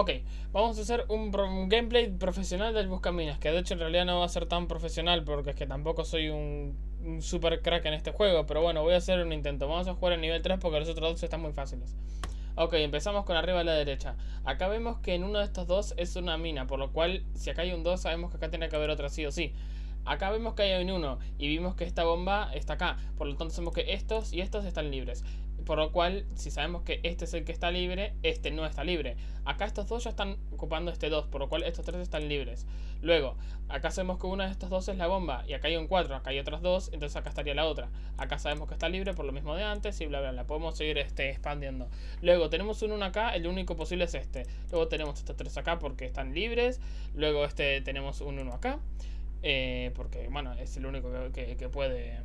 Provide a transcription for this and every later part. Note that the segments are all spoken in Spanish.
Ok, vamos a hacer un, gameplay profesional del Buscaminas, que de hecho en realidad no va a ser tan profesional porque es que tampoco soy un, super crack en este juego, pero bueno, voy a hacer un intento. Vamos a jugar en nivel 3 porque los otros dos están muy fáciles. Ok, empezamos con arriba a la derecha. Acá vemos que en uno de estos dos es una mina, por lo cual si acá hay un 2 sabemos que acá tiene que haber otra sí o sí. Acá vemos que hay un 1 y vimos que esta bomba está acá, por lo tanto sabemos que estos y estos están libres. Por lo cual, si sabemos que este es el que está libre, este no está libre. Acá estos dos ya están ocupando este 2, por lo cual estos tres están libres. Luego, acá sabemos que uno de estos dos es la bomba, y acá hay un 4, acá hay otras dos, entonces acá estaría la otra. Acá sabemos que está libre por lo mismo de antes y bla bla bla. Podemos seguir este, expandiendo. Luego tenemos un 1 acá, el único posible es este. Luego tenemos estos tres acá porque están libres. Luego este tenemos un 1 acá. Eh, porque, bueno, es el único que puede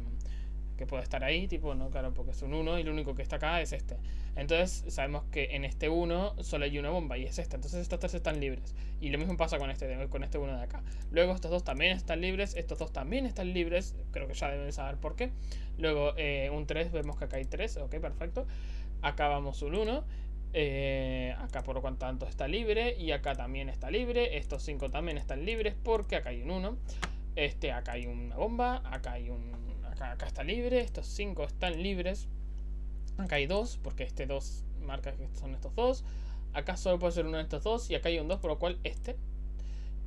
que puede estar ahí, tipo, no, claro, porque es un 1 y lo único que está acá es este. Entonces sabemos que en este 1 solo hay una bomba y es esta. Entonces estos tres están libres. Y lo mismo pasa con este, con este 1 de acá. Luego estos dos también están libres, estos dos también están libres. Creo que ya deben saber por qué. Luego eh, un 3, vemos que acá hay 3, ok, perfecto. Acá vamos un 1. Eh, acá por lo tanto está libre y acá también está libre. Estos 5 también están libres porque acá hay un 1. Este, acá hay una bomba, acá hay un acá, está libre, estos 5 están libres. Acá hay 2, porque este 2 marca que son estos dos. Acá solo puede ser uno de estos dos y acá hay un 2, por lo cual este.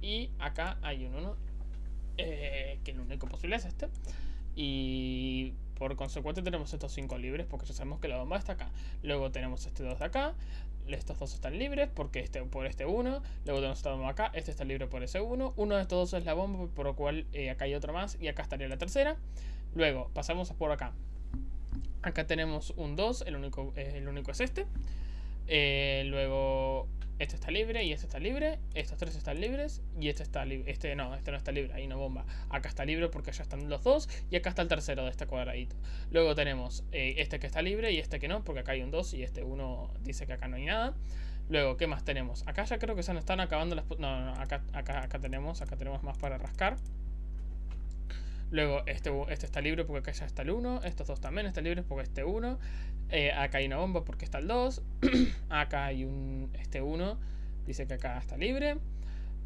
Y acá hay un 1, eh, que el único posible es este. Y por consecuente tenemos estos 5 libres porque ya sabemos que la bomba está acá. Luego tenemos este 2 de acá. Estos dos están libres porque este, por este 1. Luego tenemos esta bomba acá. Este está libre por ese 1. Uno de estos dos es la bomba por lo cual eh, acá hay otro más. Y acá estaría la tercera. Luego pasamos por acá. Acá tenemos un 2. El único, el único es este. Eh, luego este está libre y este está libre. Estos tres están libres. Y este está libre. Este no, este no está libre. Ahí no bomba. Acá está libre porque ya están los dos. Y acá está el tercero de este cuadradito. Luego tenemos eh, este que está libre y este que no. Porque acá hay un 2 y este 1 dice que acá no hay nada. Luego, ¿qué más tenemos? Acá ya creo que se nos están acabando las... No, no, acá, acá, acá tenemos. Acá tenemos más para rascar. Luego este, este está libre porque acá ya está el 1. Estos dos también están libres porque este 1. Eh, acá hay una bomba porque está el 2. acá hay un este 1. Dice que acá está libre.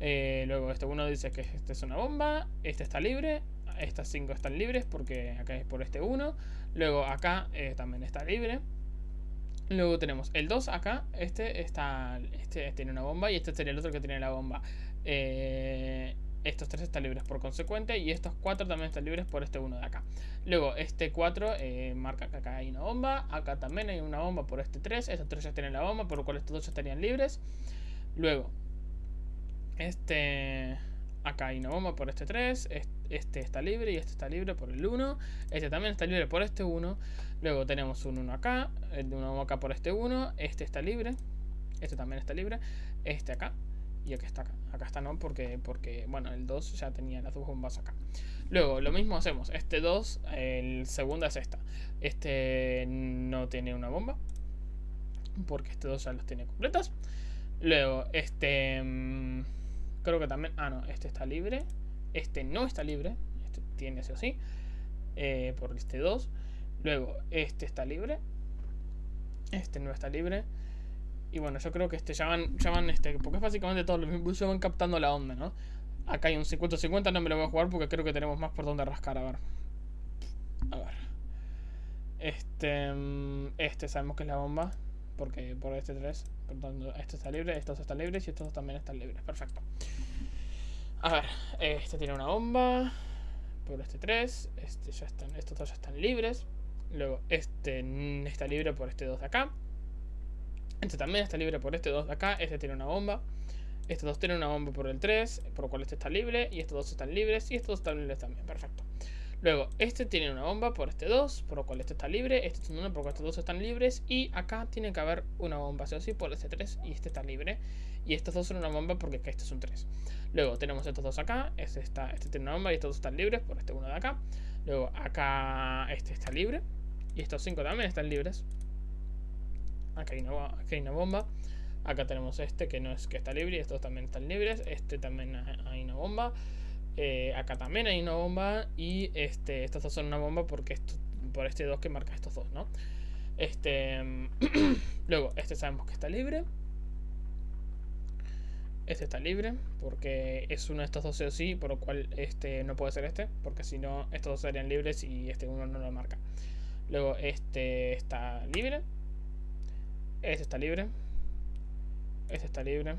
Eh, luego este 1 dice que este es una bomba. Este está libre. Estas 5 están libres porque acá es por este 1. Luego acá eh, también está libre. Luego tenemos el 2 acá. Este está. Este tiene una bomba. Y este sería el otro que tiene la bomba. Eh estos tres están libres por consecuente y estos cuatro también están libres por este uno de acá. Luego este 4 eh, marca que acá hay una bomba, acá también hay una bomba por este 3, estos tres ya tienen la bomba, por lo cual estos dos estarían libres. Luego este acá hay una bomba por este 3, este está libre y este está libre por el 1, este también está libre por este 1. Luego tenemos un 1 acá, una bomba acá por este 1, este está libre, este también está libre, este acá y acá está acá. Está no, porque, porque bueno, el 2 ya tenía las dos bombas acá. Luego, lo mismo hacemos. Este 2, el segundo es esta. Este no tiene una bomba. Porque este 2 ya los tiene completos. Luego, este... Mm, creo que también... Ah, no, este está libre. Este no está libre. Este tiene sí o sí. Eh, por este 2. Luego, este está libre. Este no está libre. Y bueno, yo creo que este ya van, ya este, porque es básicamente todo lo mismo, van captando la onda, ¿no? Acá hay un 50-50, no me lo voy a jugar porque creo que tenemos más por donde rascar, a ver. A ver. Este, mm, este sabemos que es la bomba, porque por este 3, por tanto, este está libre, estos están libres y estos también están libres, perfecto. A ver, este tiene una bomba, por este 3, este ya están, estos dos ya están libres. Luego este está libre por este 2 de acá. Este también está libre por este 2 de acá. Este tiene una bomba. Estos dos tienen una bomba por el 3, por lo cual este está libre. Y estos dos están libres. Y estos dos están libres también. Perfecto. Luego, este tiene una bomba por este 2, por lo cual este está libre. Este tiene una por lo cual estos dos están libres. Y acá tiene que haber una bomba, sí o sí, por este 3. Y este está libre. Y estos dos son una bomba porque este es un 3. Luego tenemos estos dos acá. Este, está, este tiene una bomba y estos dos están libres por este uno de acá. Luego acá este está libre. Y estos 5 también están libres. Acá hay, una, bomba. Acá tenemos este que no es que está libre. Estos también están libres. Este también hay una bomba. Eh, acá también hay una bomba. Y este, estos dos son una bomba porque por este 2 que marca estos dos, ¿no? Este. luego, este sabemos que está libre. Este está libre, porque es uno de estos dos o sí, por lo cual este no puede ser este, porque si no, estos dos serían libres y este uno no lo marca. Luego este está libre. Este está libre. Este está libre.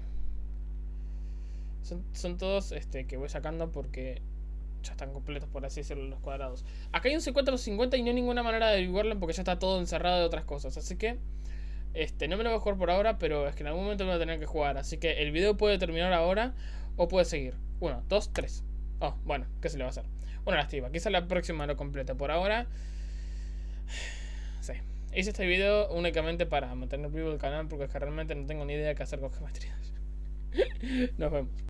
Son, todos este, que voy sacando porque ya están completos, por así decirlo, los cuadrados. Acá hay un 50 50 y no hay ninguna manera de dividirlo porque ya está todo encerrado de otras cosas. Así que este, no me lo voy a jugar por ahora, pero es que en algún momento me voy a tener que jugar. Así que el video puede terminar ahora o puede seguir. Uno, dos, tres. Oh, bueno, ¿qué se le va a hacer? Una lástima, quizá la próxima lo complete. Por ahora... Sí. Hice este video únicamente para mantener vivo el canal porque realmente no tengo ni idea de qué hacer con geometrías. Nos vemos.